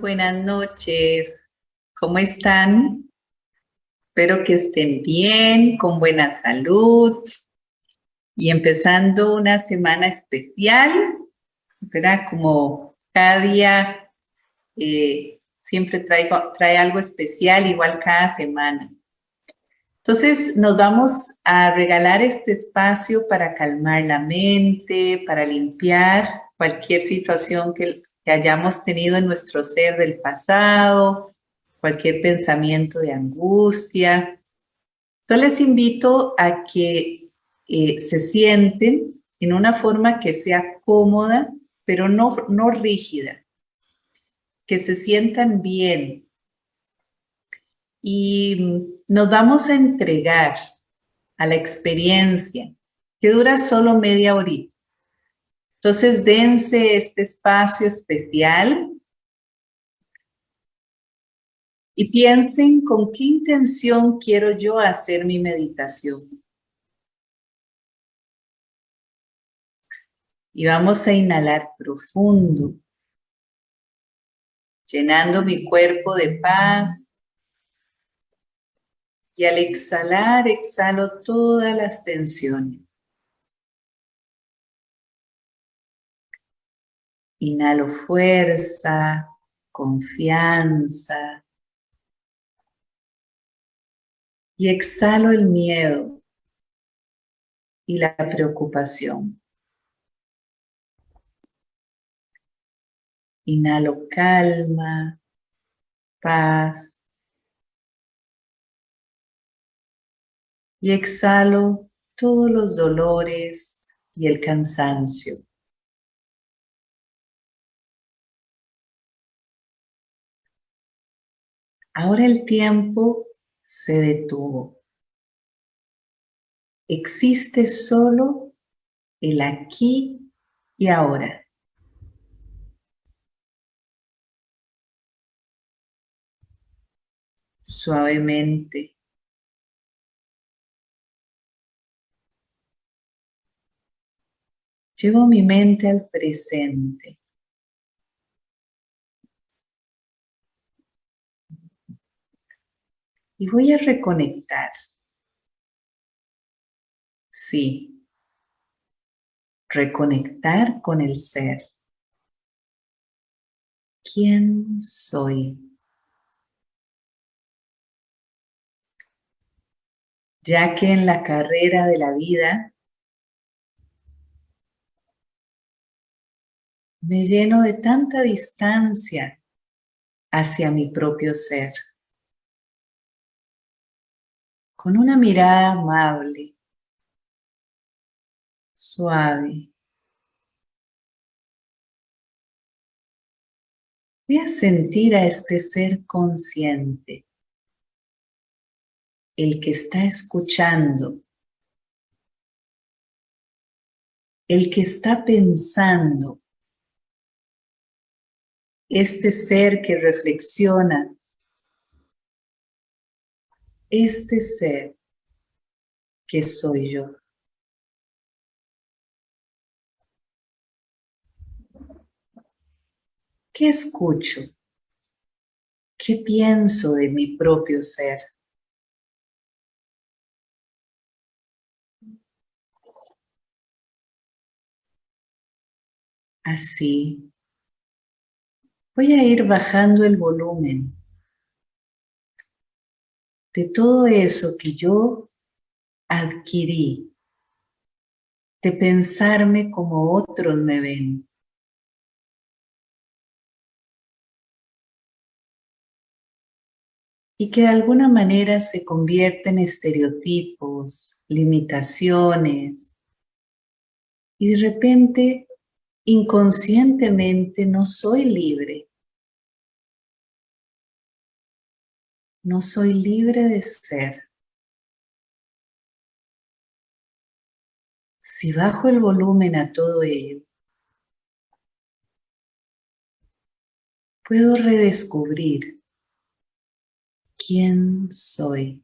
buenas noches. ¿Cómo están? Espero que estén bien, con buena salud y empezando una semana especial, ¿verdad? Como cada día eh, siempre traigo, trae algo especial, igual cada semana. Entonces nos vamos a regalar este espacio para calmar la mente, para limpiar cualquier situación que, que hayamos tenido en nuestro ser del pasado, cualquier pensamiento de angustia. Entonces les invito a que eh, se sienten en una forma que sea cómoda, pero no, no rígida. Que se sientan bien. Y nos vamos a entregar a la experiencia, que dura solo media horita. Entonces, dense este espacio especial y piensen con qué intención quiero yo hacer mi meditación. Y vamos a inhalar profundo, llenando mi cuerpo de paz. Y al exhalar, exhalo todas las tensiones. Inhalo fuerza, confianza. Y exhalo el miedo y la preocupación. Inhalo calma, paz. Y exhalo todos los dolores y el cansancio. Ahora el tiempo se detuvo. Existe solo el aquí y ahora. Suavemente. Llevo mi mente al presente. Y voy a reconectar. Sí, reconectar con el ser. ¿Quién soy? Ya que en la carrera de la vida me lleno de tanta distancia hacia mi propio ser con una mirada amable, suave. Voy a sentir a este ser consciente, el que está escuchando, el que está pensando, este ser que reflexiona este ser que soy yo. ¿Qué escucho? ¿Qué pienso de mi propio ser? Así, voy a ir bajando el volumen de todo eso que yo adquirí, de pensarme como otros me ven. Y que de alguna manera se convierte en estereotipos, limitaciones, y de repente, inconscientemente, no soy libre. No soy libre de ser. Si bajo el volumen a todo ello, puedo redescubrir quién soy.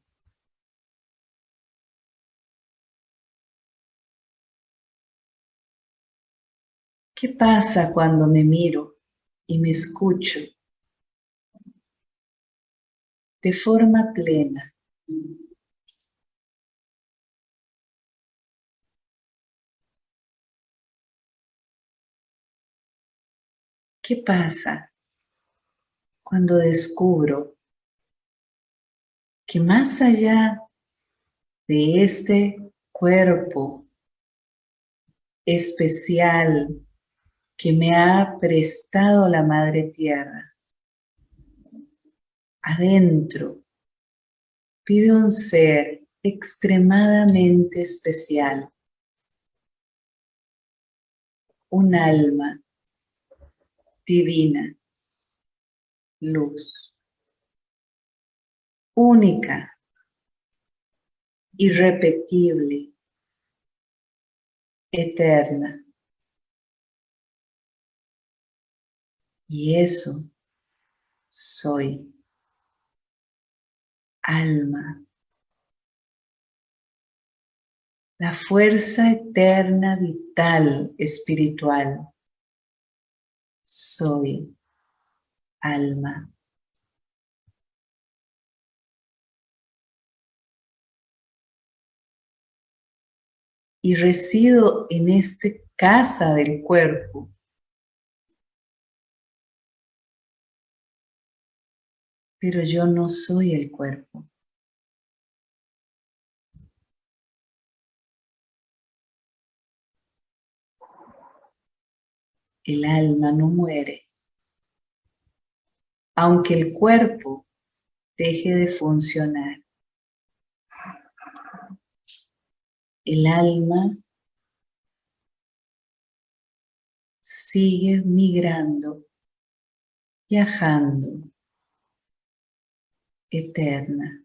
¿Qué pasa cuando me miro y me escucho de forma plena. ¿Qué pasa cuando descubro que más allá de este cuerpo especial que me ha prestado la Madre Tierra, adentro vive un ser extremadamente especial, un alma divina, luz, única, irrepetible, eterna. Y eso soy alma. La fuerza eterna, vital, espiritual. Soy alma. Y resido en esta casa del cuerpo. Pero yo no soy el cuerpo. El alma no muere. Aunque el cuerpo deje de funcionar. El alma sigue migrando, viajando, eterna.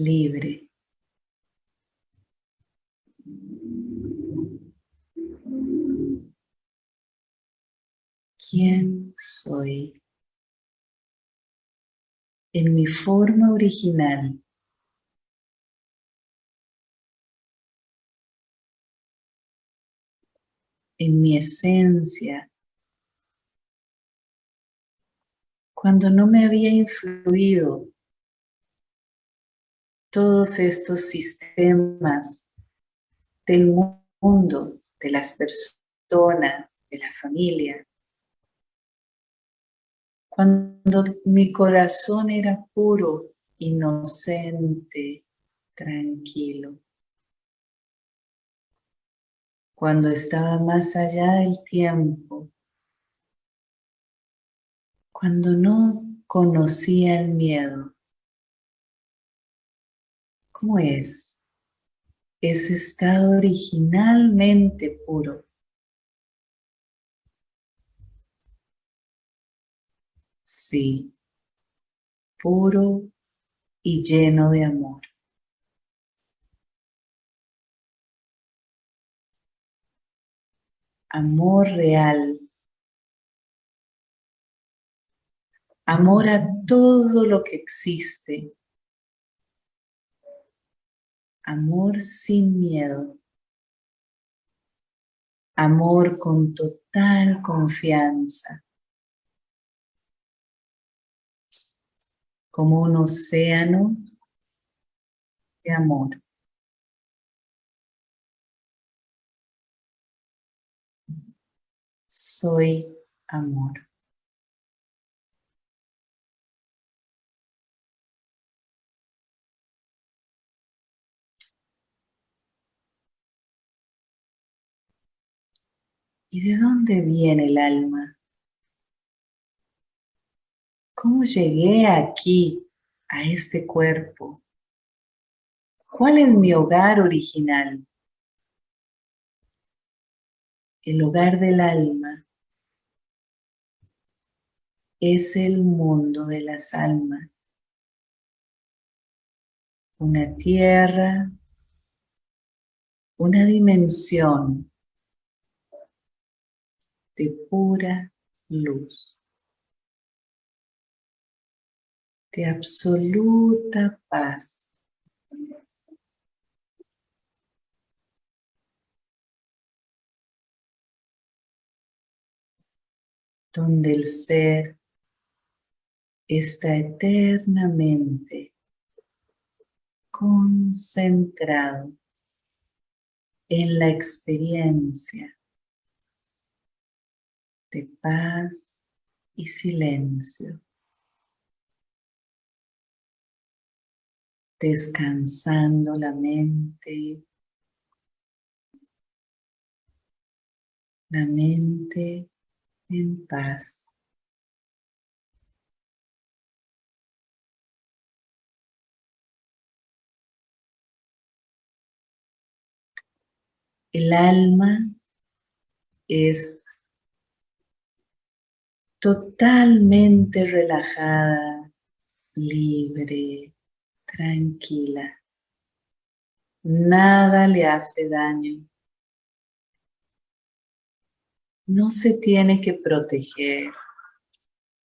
libre. ¿Quién soy? En mi forma original. En mi esencia. Cuando no me había influido todos estos sistemas del mundo, de las personas, de la familia. Cuando mi corazón era puro, inocente, tranquilo. Cuando estaba más allá del tiempo. Cuando no conocía el miedo. ¿Cómo es? Ese estado originalmente puro. Sí, puro y lleno de amor. Amor real. Amor a todo lo que existe amor sin miedo, amor con total confianza, como un océano de amor. Soy amor. ¿Y de dónde viene el alma? ¿Cómo llegué aquí, a este cuerpo? ¿Cuál es mi hogar original? El hogar del alma es el mundo de las almas. Una tierra, una dimensión de pura luz, de absoluta paz. Donde el ser está eternamente concentrado en la experiencia de paz y silencio. Descansando la mente, la mente en paz. El alma es totalmente relajada, libre, tranquila. Nada le hace daño. No se tiene que proteger.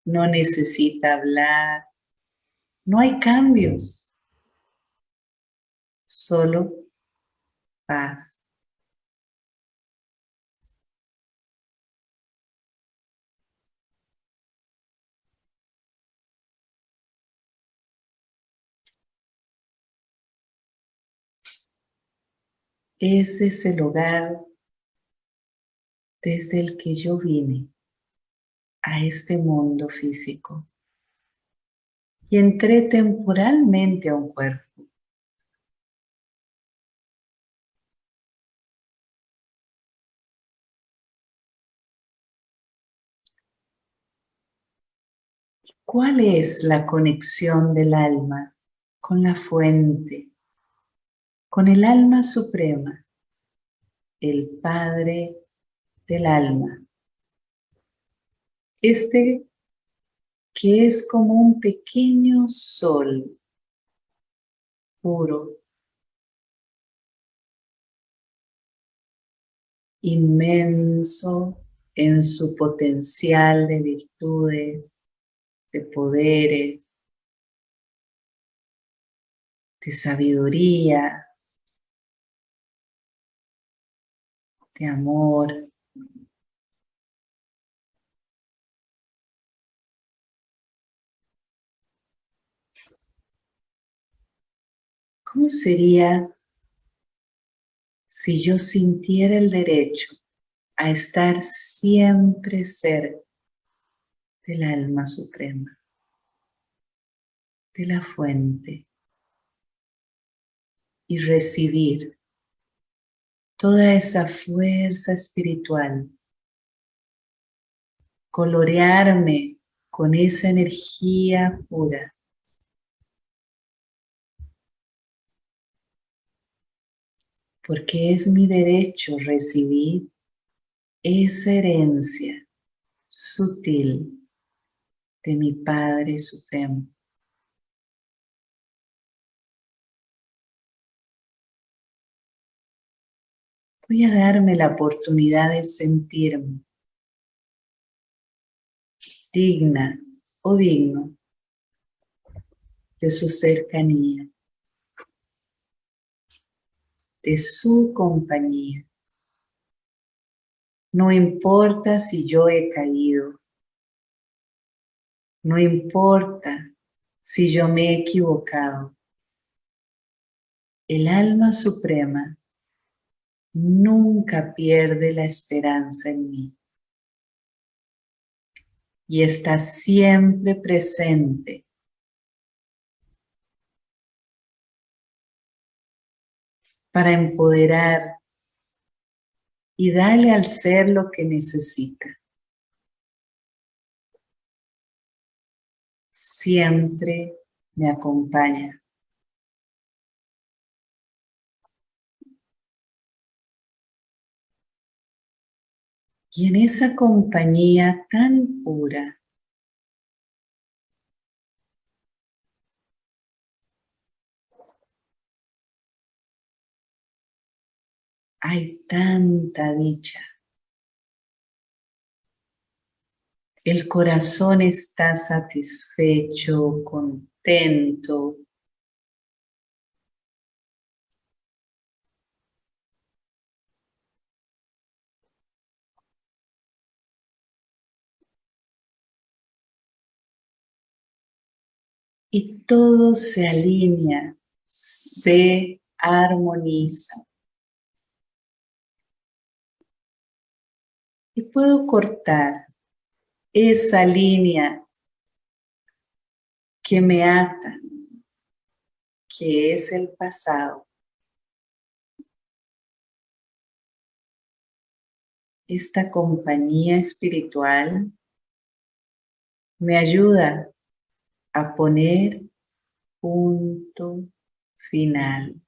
No necesita hablar. No hay cambios. Solo paz. Ese es el hogar desde el que yo vine a este mundo físico y entré temporalmente a un cuerpo. ¿Cuál es la conexión del alma con la fuente? con el alma suprema, el Padre del alma. Este que es como un pequeño sol puro, inmenso en su potencial de virtudes, de poderes, de sabiduría, de amor. ¿Cómo sería si yo sintiera el derecho a estar siempre cerca del alma suprema, de la fuente, y recibir toda esa fuerza espiritual, colorearme con esa energía pura. Porque es mi derecho recibir esa herencia sutil de mi Padre Supremo. voy a darme la oportunidad de sentirme digna o digno de su cercanía, de su compañía. No importa si yo he caído, no importa si yo me he equivocado. El alma suprema nunca pierde la esperanza en mí. Y está siempre presente. Para empoderar y darle al ser lo que necesita. Siempre me acompaña. Y en esa compañía tan pura, hay tanta dicha. El corazón está satisfecho, contento. Y todo se alinea, se armoniza. Y puedo cortar esa línea que me ata, que es el pasado. Esta compañía espiritual me ayuda a poner punto final.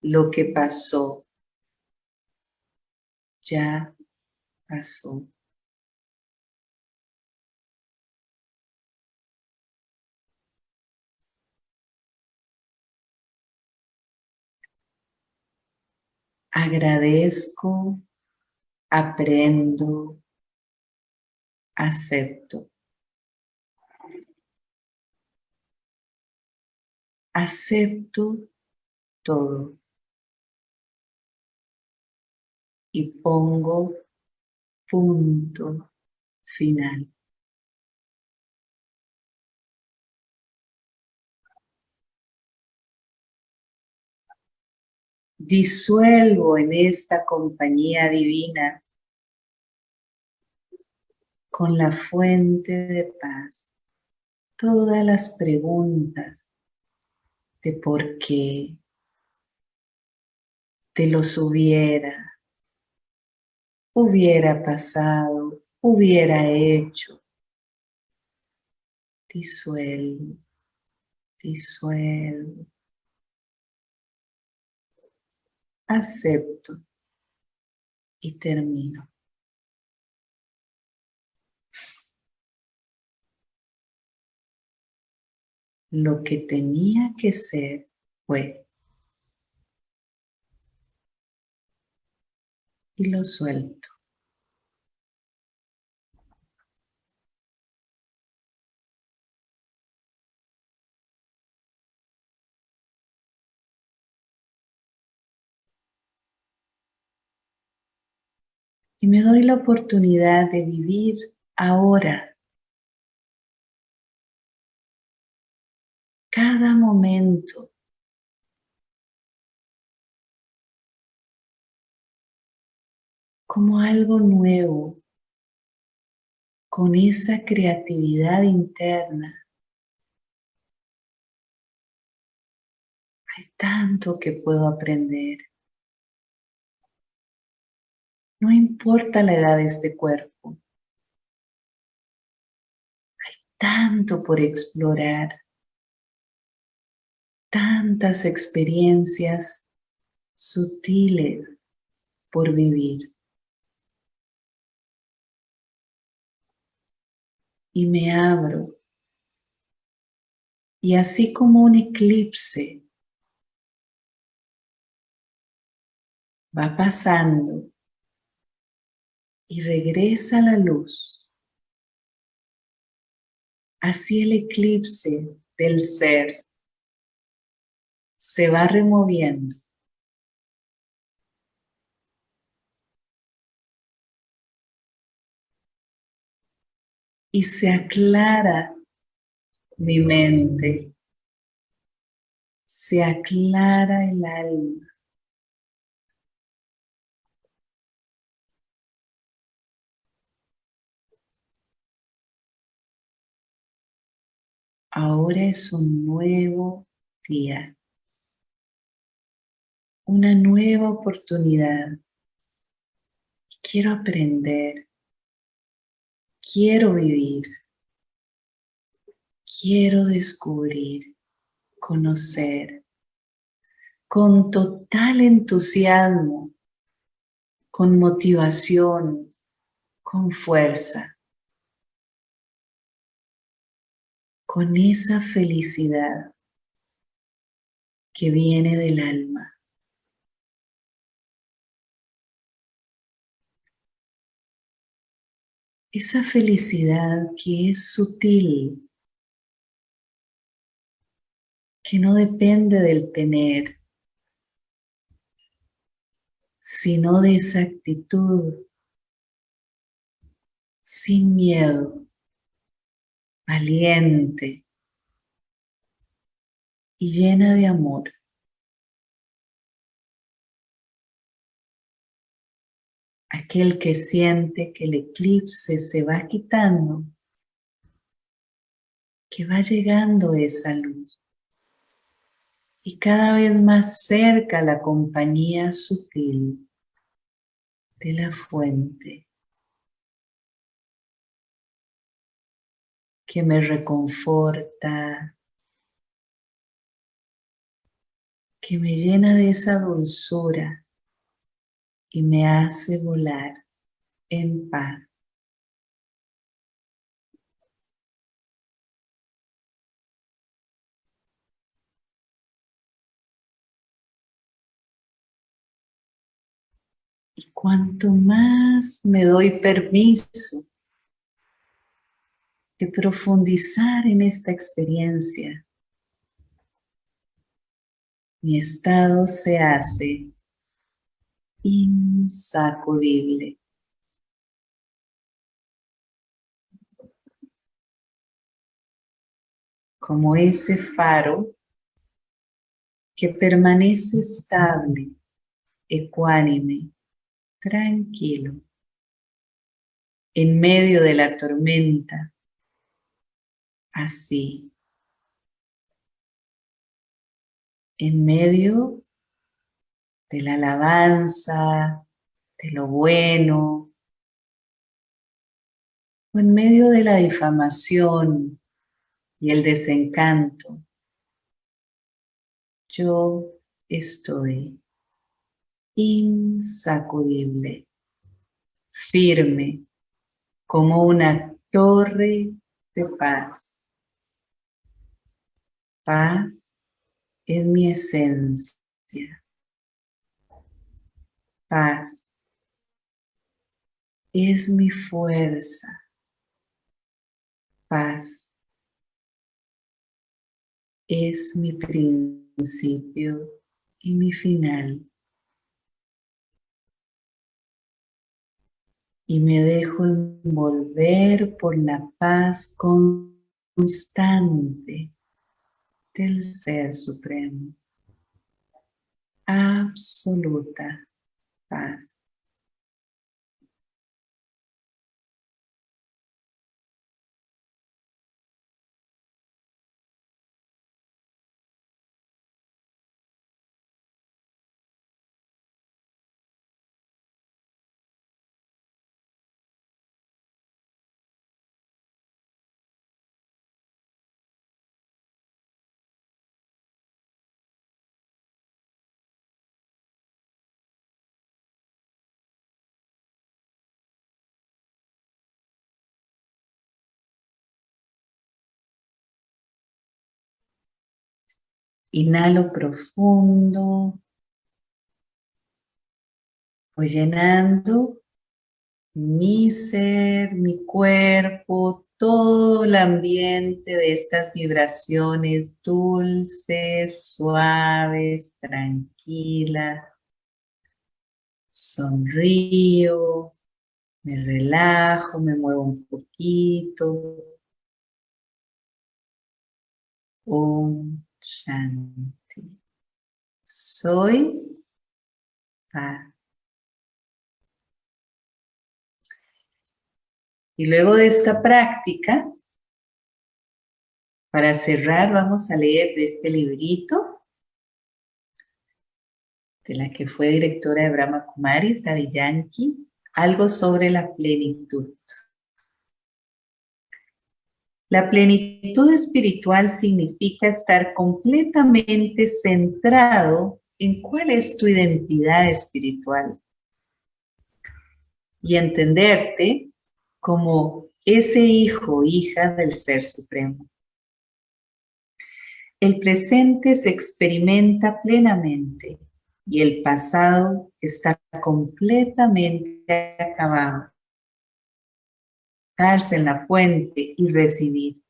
Lo que pasó ya pasó. Agradezco, aprendo, acepto. Acepto todo. Y pongo punto final. Disuelvo en esta compañía divina con la fuente de paz todas las preguntas de por qué, de los hubiera, hubiera pasado, hubiera hecho. Disuelvo, disuelvo. Acepto y termino. Lo que tenía que ser fue. Y lo suelto. Y me doy la oportunidad de vivir ahora. Cada momento. Como algo nuevo, con esa creatividad interna. Hay tanto que puedo aprender. No importa la edad de este cuerpo. Hay tanto por explorar. Tantas experiencias sutiles por vivir. Y me abro. Y así como un eclipse va pasando y regresa la luz. Así el eclipse del ser se va removiendo. Y se aclara mi mente, se aclara el alma. Ahora es un nuevo día, una nueva oportunidad. Quiero aprender, quiero vivir, quiero descubrir, conocer, con total entusiasmo, con motivación, con fuerza. Con esa felicidad que viene del alma. Esa felicidad que es sutil, que no depende del tener, sino de esa actitud sin miedo valiente y llena de amor. Aquel que siente que el eclipse se va quitando, que va llegando esa luz y cada vez más cerca la compañía sutil de la fuente que me reconforta, que me llena de esa dulzura y me hace volar en paz. Y cuanto más me doy permiso de profundizar en esta experiencia, mi estado se hace insacudible. Como ese faro que permanece estable, ecuánime, tranquilo, en medio de la tormenta, así, en medio de la alabanza, de lo bueno, o en medio de la difamación y el desencanto, yo estoy insacudible, firme, como una torre de paz. Paz es mi esencia. Paz es mi fuerza. Paz es mi principio y mi final. Y me dejo envolver por la paz constante del Ser Supremo. Absoluta paz. Inhalo profundo. Voy llenando mi ser, mi cuerpo, todo el ambiente de estas vibraciones dulces, suaves, tranquilas. Sonrío, me relajo, me muevo un poquito. Shanti. Soy paz. Y luego de esta práctica, para cerrar vamos a leer de este librito de la que fue directora de Brahma Kumaris, Daddy Yankee, algo sobre la plenitud. La plenitud espiritual significa estar completamente centrado en cuál es tu identidad espiritual y entenderte como ese hijo o hija del Ser Supremo. El presente se experimenta plenamente y el pasado está completamente acabado en la fuente y recibir.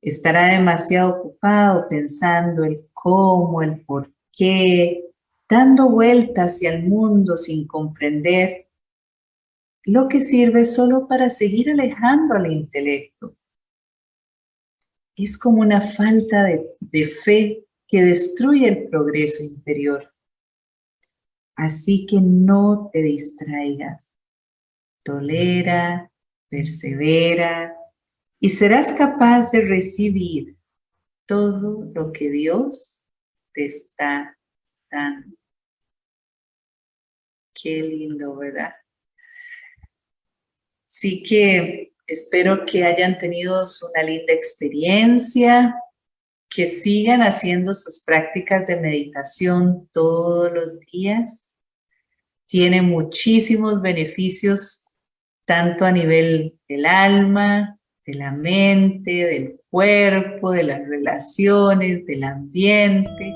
Estará demasiado ocupado pensando el cómo, el por qué, dando vueltas hacia el mundo sin comprender, lo que sirve solo para seguir alejando al intelecto. es como una falta de, de fe que destruye el progreso interior. Así que no te distraigas. Tolera, persevera y serás capaz de recibir todo lo que Dios te está dando. Qué lindo, ¿verdad? Así que espero que hayan tenido una linda experiencia, que sigan haciendo sus prácticas de meditación todos los días. Tiene muchísimos beneficios, tanto a nivel del alma, de la mente, del cuerpo, de las relaciones, del ambiente.